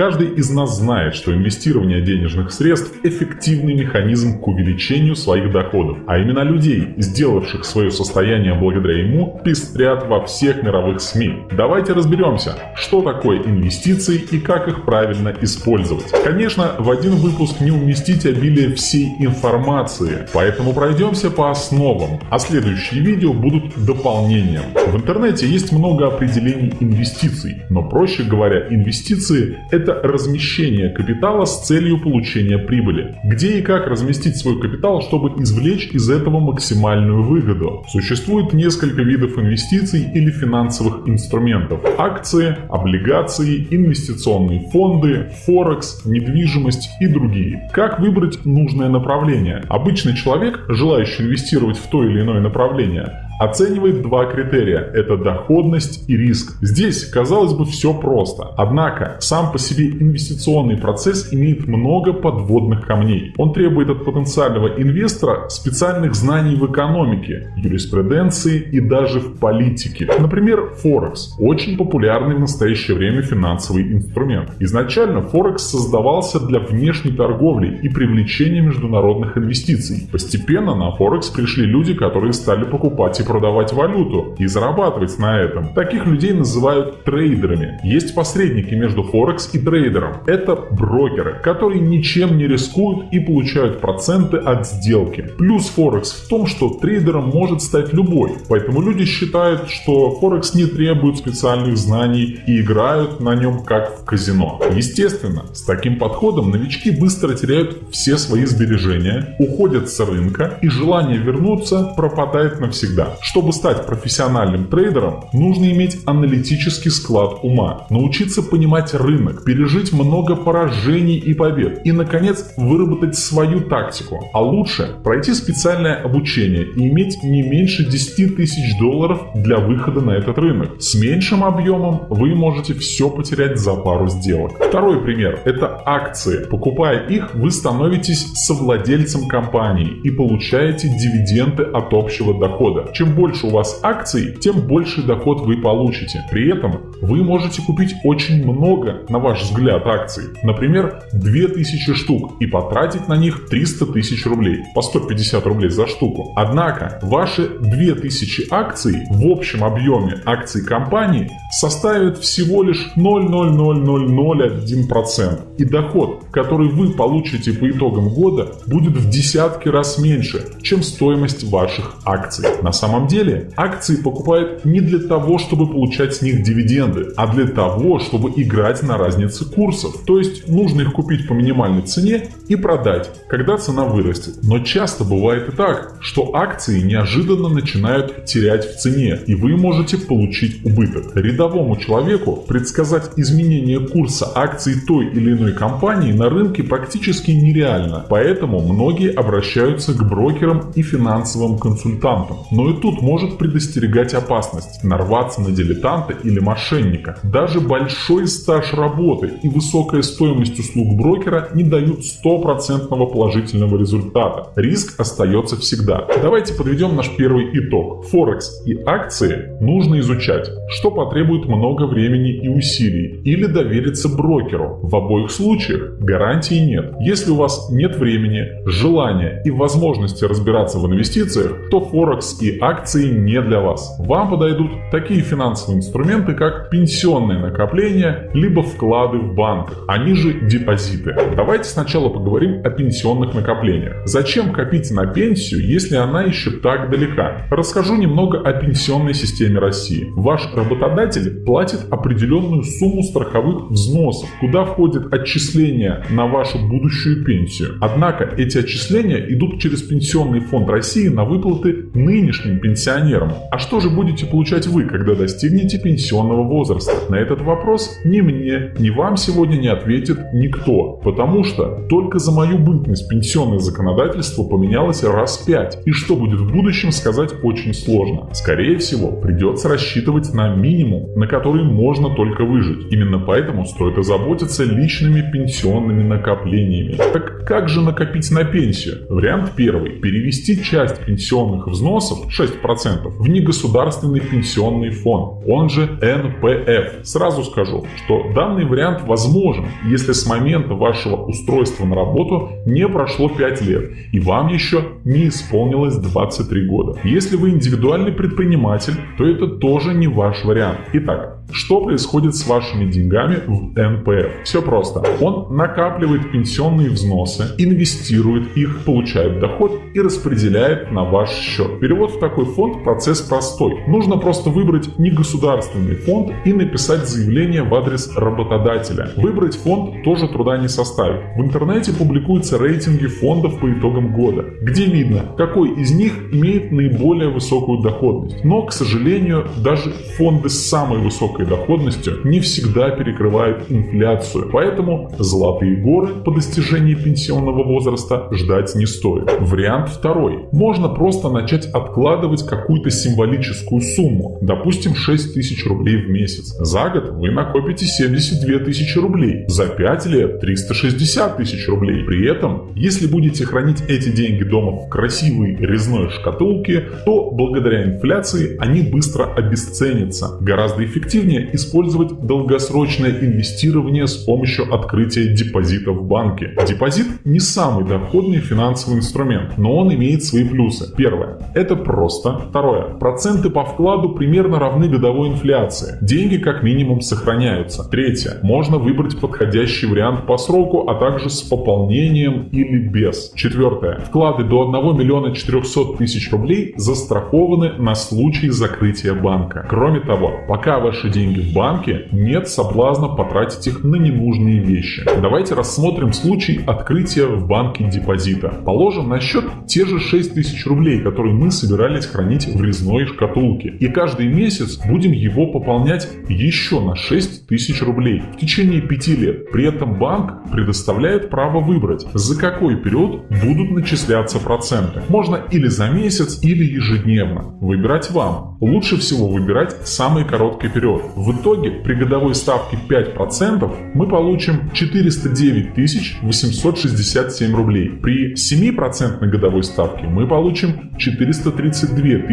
Каждый из нас знает, что инвестирование денежных средств – эффективный механизм к увеличению своих доходов, а именно людей, сделавших свое состояние благодаря ему, пестрят во всех мировых СМИ. Давайте разберемся, что такое инвестиции и как их правильно использовать. Конечно, в один выпуск не уместить обилие всей информации, поэтому пройдемся по основам, а следующие видео будут дополнением. В интернете есть много определений инвестиций, но проще говоря, инвестиции – это размещение капитала с целью получения прибыли. Где и как разместить свой капитал, чтобы извлечь из этого максимальную выгоду? Существует несколько видов инвестиций или финансовых инструментов. Акции, облигации, инвестиционные фонды, форекс, недвижимость и другие. Как выбрать нужное направление? Обычный человек, желающий инвестировать в то или иное направление, оценивает два критерия – это доходность и риск. Здесь, казалось бы, все просто. Однако, сам по себе инвестиционный процесс имеет много подводных камней. Он требует от потенциального инвестора специальных знаний в экономике, юриспруденции и даже в политике. Например, Форекс – очень популярный в настоящее время финансовый инструмент. Изначально Форекс создавался для внешней торговли и привлечения международных инвестиций. Постепенно на Форекс пришли люди, которые стали покупать и продавать валюту и зарабатывать на этом. Таких людей называют трейдерами. Есть посредники между Форекс и трейдером. Это брокеры, которые ничем не рискуют и получают проценты от сделки. Плюс Форекс в том, что трейдером может стать любой. Поэтому люди считают, что Форекс не требует специальных знаний и играют на нем как в казино. Естественно, с таким подходом новички быстро теряют все свои сбережения, уходят с рынка и желание вернуться пропадает навсегда. Чтобы стать профессиональным трейдером, нужно иметь аналитический склад ума, научиться понимать рынок, пережить много поражений и побед и, наконец, выработать свою тактику. А лучше пройти специальное обучение и иметь не меньше 10 тысяч долларов для выхода на этот рынок. С меньшим объемом вы можете все потерять за пару сделок. Второй пример – это акции. Покупая их, вы становитесь совладельцем компании и получаете дивиденды от общего дохода. Чем больше у вас акций, тем больший доход вы получите. При этом вы можете купить очень много, на ваш взгляд, акций. Например, 2000 штук и потратить на них 300 тысяч рублей. По 150 рублей за штуку. Однако, ваши 2000 акций в общем объеме акций компании составят всего лишь 0,00001%. И доход, который вы получите по итогам года, будет в десятки раз меньше, чем стоимость ваших акций. На самом самом деле акции покупают не для того, чтобы получать с них дивиденды, а для того, чтобы играть на разнице курсов. То есть нужно их купить по минимальной цене и продать, когда цена вырастет. Но часто бывает и так, что акции неожиданно начинают терять в цене, и вы можете получить убыток. Рядовому человеку предсказать изменение курса акций той или иной компании на рынке практически нереально, поэтому многие обращаются к брокерам и финансовым консультантам. Но и тут может предостерегать опасность нарваться на дилетанта или мошенника. Даже большой стаж работы и высокая стоимость услуг брокера не дают стопроцентного положительного результата. Риск остается всегда. Давайте подведем наш первый итог. Форекс и акции нужно изучать, что потребует много времени и усилий, или довериться брокеру. В обоих случаях гарантии нет. Если у вас нет времени, желания и возможности разбираться в инвестициях, то Форекс и акции акции не для вас. Вам подойдут такие финансовые инструменты, как пенсионные накопления, либо вклады в банках, они же депозиты. Давайте сначала поговорим о пенсионных накоплениях. Зачем копить на пенсию, если она еще так далека? Расскажу немного о пенсионной системе России. Ваш работодатель платит определенную сумму страховых взносов, куда входят отчисления на вашу будущую пенсию. Однако эти отчисления идут через Пенсионный фонд России на выплаты нынешним пенсионерам. А что же будете получать вы, когда достигнете пенсионного возраста? На этот вопрос ни мне, ни вам сегодня не ответит никто, потому что только за мою бытность пенсионное законодательство поменялось раз пять, и что будет в будущем сказать очень сложно. Скорее всего, придется рассчитывать на минимум, на который можно только выжить. Именно поэтому стоит озаботиться личными пенсионными накоплениями. Так как же накопить на пенсию? Вариант первый. Перевести часть пенсионных взносов, 6 6% в негосударственный пенсионный фонд, он же НПФ. Сразу скажу, что данный вариант возможен, если с момента вашего устройства на работу не прошло 5 лет и вам еще не исполнилось 23 года. Если вы индивидуальный предприниматель, то это тоже не ваш вариант. Итак, что происходит с вашими деньгами в НПФ? Все просто. Он накапливает пенсионные взносы, инвестирует их, получает доход и распределяет на ваш счет. Перевод в такой фонд процесс простой. Нужно просто выбрать негосударственный фонд и написать заявление в адрес работодателя. Выбрать фонд тоже труда не составит. В интернете публикуются рейтинги фондов по итогам года, где видно, какой из них имеет наиболее высокую доходность. Но, к сожалению, даже фонды с самой высокой высокой доходностью не всегда перекрывают инфляцию, поэтому золотые горы по достижении пенсионного возраста ждать не стоит. Вариант второй. Можно просто начать откладывать какую-то символическую сумму, допустим 6 тысяч рублей в месяц. За год вы накопите 72 тысячи рублей, за 5 лет 360 тысяч рублей. При этом, если будете хранить эти деньги дома в красивой резной шкатулке, то благодаря инфляции они быстро обесценятся. Гораздо эффективнее эффективнее использовать долгосрочное инвестирование с помощью открытия депозита в банке. Депозит не самый доходный финансовый инструмент, но он имеет свои плюсы. Первое. Это просто. Второе. Проценты по вкладу примерно равны годовой инфляции. Деньги как минимум сохраняются. Третье. Можно выбрать подходящий вариант по сроку, а также с пополнением или без. Четвертое. Вклады до 1 миллиона 400 тысяч рублей застрахованы на случай закрытия банка. Кроме того, пока ваши деньги деньги в банке, нет соблазна потратить их на ненужные вещи. Давайте рассмотрим случай открытия в банке депозита. Положим на счет те же 6 тысяч рублей, которые мы собирались хранить в резной шкатулке. И каждый месяц будем его пополнять еще на 6 тысяч рублей в течение 5 лет. При этом банк предоставляет право выбрать, за какой период будут начисляться проценты. Можно или за месяц, или ежедневно. Выбирать вам. Лучше всего выбирать самый короткий период. В итоге при годовой ставке 5% мы получим 409 867 рублей. При 7% годовой ставке мы получим 432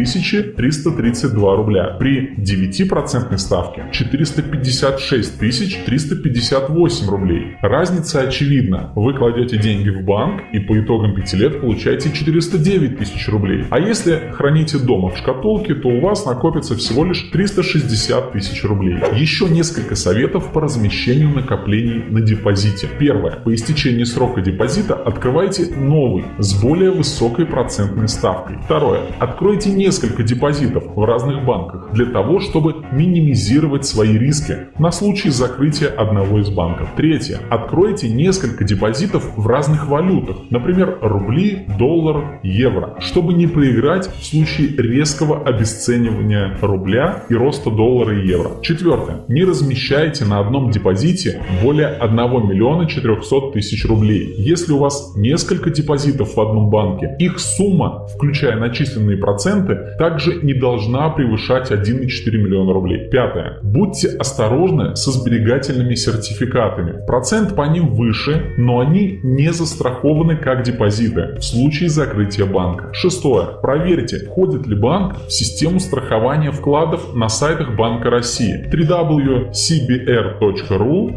332 рубля. При 9% ставке 456 358 рублей. Разница очевидна. Вы кладете деньги в банк и по итогам 5 лет получаете 409 тысяч рублей. А если храните дома в шкатулке, то у вас накопится всего лишь 360 тысяч рублей. Еще несколько советов по размещению накоплений на депозите. Первое. По истечении срока депозита открывайте новый с более высокой процентной ставкой. Второе. Откройте несколько депозитов в разных банках для того, чтобы минимизировать свои риски на случай закрытия одного из банков. Третье. Откройте несколько депозитов в разных валютах, например, рубли, доллар, евро, чтобы не проиграть в случае резкого обесценивания рубля и роста доллара и евро. Четвертое. Не размещайте на одном депозите более 1 миллиона 400 тысяч рублей. Если у вас несколько депозитов в одном банке, их сумма, включая начисленные проценты, также не должна превышать 1,4 миллиона рублей. Пятое. Будьте осторожны со сберегательными сертификатами. Процент по ним выше, но они не застрахованы как депозиты в случае закрытия банка. Шестое. Проверьте, входит ли банк в систему страхования вкладов на сайтах Банка России www.cbr.ru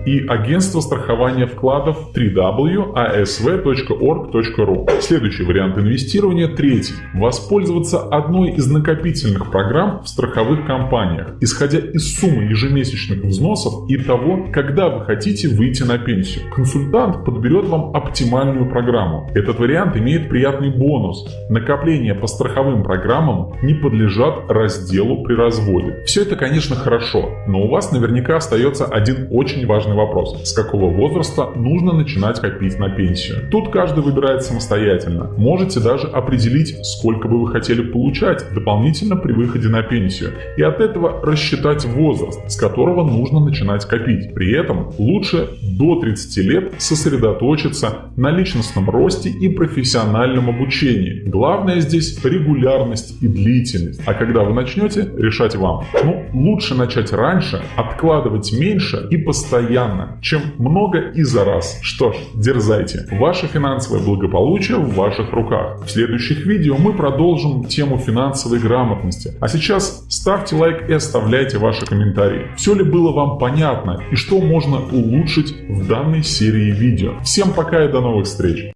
и агентство страхования вкладов www.asv.org.ru. Следующий вариант инвестирования – третий. Воспользоваться одной из накопительных программ в страховых компаниях, исходя из суммы ежемесячных взносов и того, когда вы хотите выйти на пенсию. Консультант подберет вам оптимальную программу. Этот вариант имеет приятный бонус. Накопления по страховым программам не подлежат разделу при разводе. Все это, конечно, хорошо, но у вас наверняка остается один очень важный вопрос. С какого возраста нужно начинать копить на пенсию? Тут каждый выбирает самостоятельно. Можете даже определить, сколько бы вы хотели получать дополнительно при выходе на пенсию. И от этого рассчитать возраст, с которого нужно начинать копить. При этом лучше до 30 лет сосредоточиться на личностном росте и профессиональном обучении. Главное здесь регулярность и длительность. А когда вы начнете, решать вам. Ну, лучше начать начать раньше, откладывать меньше и постоянно, чем много и за раз. Что ж, дерзайте. Ваше финансовое благополучие в ваших руках. В следующих видео мы продолжим тему финансовой грамотности. А сейчас ставьте лайк и оставляйте ваши комментарии. Все ли было вам понятно и что можно улучшить в данной серии видео. Всем пока и до новых встреч!